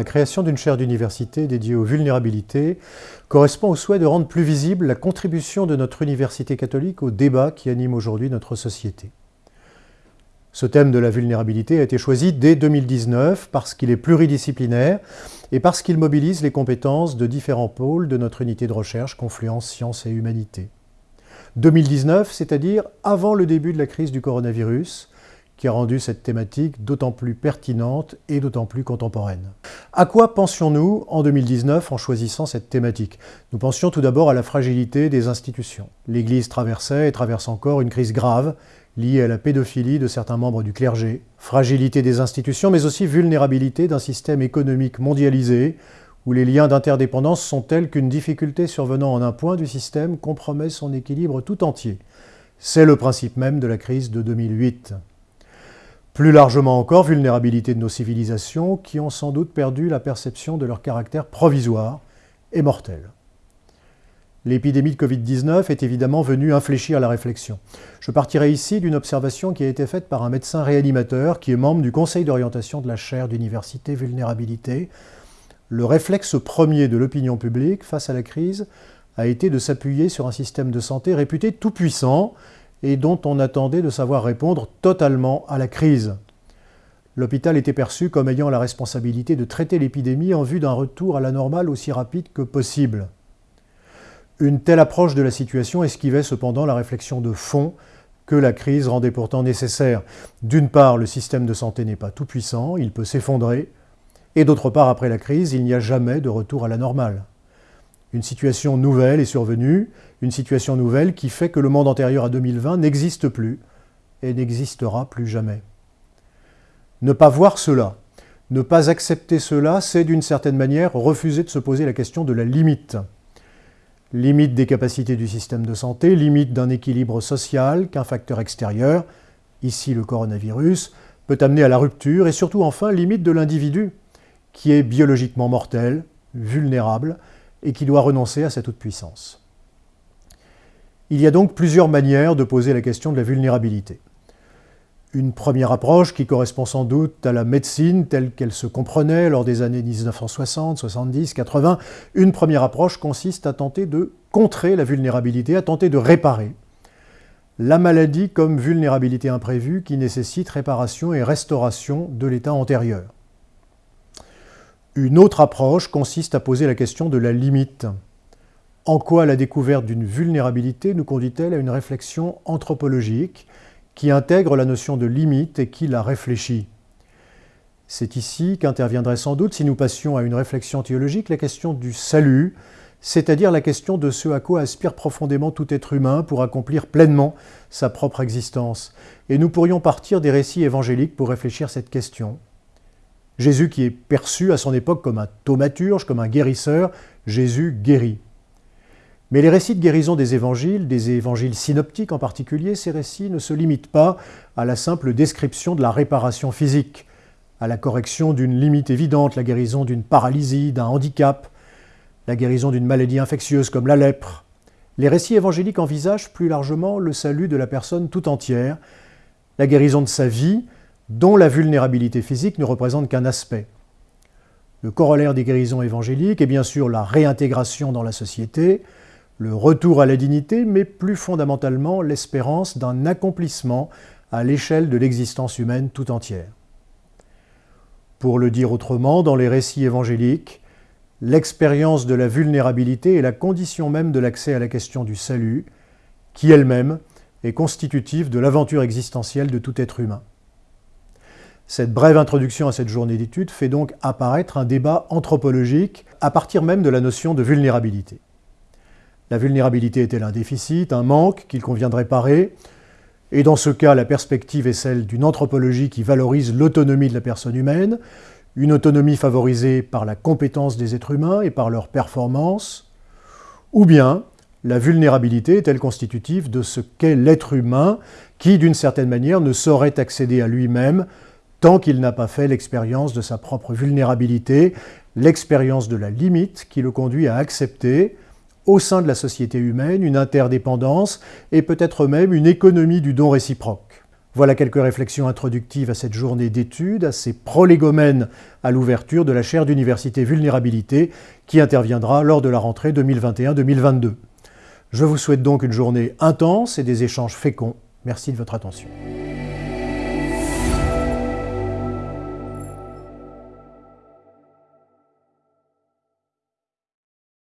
La création d'une chaire d'université dédiée aux vulnérabilités correspond au souhait de rendre plus visible la contribution de notre université catholique au débat qui anime aujourd'hui notre société. Ce thème de la vulnérabilité a été choisi dès 2019 parce qu'il est pluridisciplinaire et parce qu'il mobilise les compétences de différents pôles de notre unité de recherche Confluence Sciences et Humanité. 2019, c'est-à-dire avant le début de la crise du coronavirus, qui a rendu cette thématique d'autant plus pertinente et d'autant plus contemporaine. À quoi pensions-nous en 2019 en choisissant cette thématique? Nous pensions tout d'abord à la fragilité des institutions. L'Église traversait et traverse encore une crise grave liée à la pédophilie de certains membres du clergé, fragilité des institutions, mais aussi vulnérabilité d'un système économique mondialisé où les liens d'interdépendance sont tels qu'une difficulté survenant en un point du système compromet son équilibre tout entier. C'est le principe même de la crise de 2008. Plus largement encore, vulnérabilité de nos civilisations qui ont sans doute perdu la perception de leur caractère provisoire et mortel. L'épidémie de Covid-19 est évidemment venue infléchir la réflexion. Je partirai ici d'une observation qui a été faite par un médecin réanimateur qui est membre du conseil d'orientation de la chaire d'université vulnérabilité. Le réflexe premier de l'opinion publique face à la crise a été de s'appuyer sur un système de santé réputé tout puissant et dont on attendait de savoir répondre totalement à la crise. L'hôpital était perçu comme ayant la responsabilité de traiter l'épidémie en vue d'un retour à la normale aussi rapide que possible. Une telle approche de la situation esquivait cependant la réflexion de fond que la crise rendait pourtant nécessaire. D'une part, le système de santé n'est pas tout puissant, il peut s'effondrer, et d'autre part, après la crise, il n'y a jamais de retour à la normale. Une situation nouvelle est survenue, une situation nouvelle qui fait que le monde antérieur à 2020 n'existe plus et n'existera plus jamais. Ne pas voir cela, ne pas accepter cela, c'est d'une certaine manière refuser de se poser la question de la limite. Limite des capacités du système de santé, limite d'un équilibre social qu'un facteur extérieur, ici le coronavirus, peut amener à la rupture et surtout enfin limite de l'individu qui est biologiquement mortel, vulnérable, et qui doit renoncer à sa toute-puissance. Il y a donc plusieurs manières de poser la question de la vulnérabilité. Une première approche qui correspond sans doute à la médecine telle qu'elle se comprenait lors des années 1960, 70, 80, une première approche consiste à tenter de contrer la vulnérabilité, à tenter de réparer la maladie comme vulnérabilité imprévue qui nécessite réparation et restauration de l'état antérieur. Une autre approche consiste à poser la question de la limite. En quoi la découverte d'une vulnérabilité nous conduit-elle à une réflexion anthropologique qui intègre la notion de limite et qui la réfléchit? C'est ici qu'interviendrait sans doute, si nous passions à une réflexion théologique, la question du salut, c'est-à-dire la question de ce à quoi aspire profondément tout être humain pour accomplir pleinement sa propre existence. Et nous pourrions partir des récits évangéliques pour réfléchir cette question. Jésus qui est perçu à son époque comme un thaumaturge, comme un guérisseur, Jésus guérit. Mais les récits de guérison des évangiles, des évangiles synoptiques en particulier, ces récits ne se limitent pas à la simple description de la réparation physique, à la correction d'une limite évidente, la guérison d'une paralysie, d'un handicap, la guérison d'une maladie infectieuse comme la lèpre. Les récits évangéliques envisagent plus largement le salut de la personne tout entière, la guérison de sa vie, dont la vulnérabilité physique ne représente qu'un aspect. Le corollaire des guérisons évangéliques est bien sûr la réintégration dans la société, le retour à la dignité, mais plus fondamentalement l'espérance d'un accomplissement à l'échelle de l'existence humaine tout entière. Pour le dire autrement, dans les récits évangéliques, l'expérience de la vulnérabilité est la condition même de l'accès à la question du salut, qui elle-même est constitutive de l'aventure existentielle de tout être humain. Cette brève introduction à cette journée d'études fait donc apparaître un débat anthropologique à partir même de la notion de vulnérabilité. La vulnérabilité est-elle un déficit, un manque qu'il convient de réparer Et dans ce cas, la perspective est celle d'une anthropologie qui valorise l'autonomie de la personne humaine, une autonomie favorisée par la compétence des êtres humains et par leur performance, ou bien la vulnérabilité est-elle constitutive de ce qu'est l'être humain qui, d'une certaine manière, ne saurait accéder à lui-même tant qu'il n'a pas fait l'expérience de sa propre vulnérabilité, l'expérience de la limite qui le conduit à accepter, au sein de la société humaine, une interdépendance et peut-être même une économie du don réciproque. Voilà quelques réflexions introductives à cette journée d'études, assez prolégomène à l'ouverture de la chaire d'université vulnérabilité qui interviendra lors de la rentrée 2021-2022. Je vous souhaite donc une journée intense et des échanges féconds. Merci de votre attention.